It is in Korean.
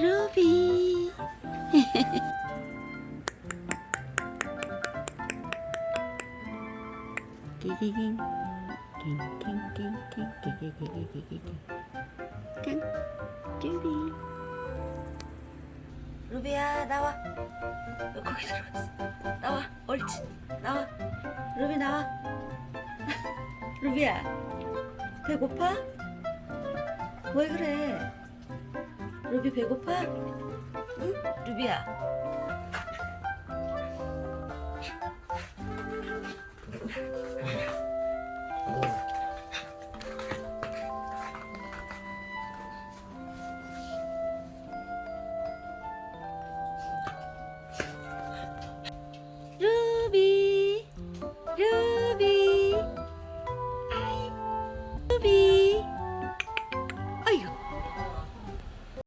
루비 기기깅 낑낑낑낑 기기기기기기깅 깡 루비 루비야 나와 거기 들어갔어 나와 옳지 나와 루비 나와 루비야 배고파? 왜 그래? 루비 배고파? 응? 루비야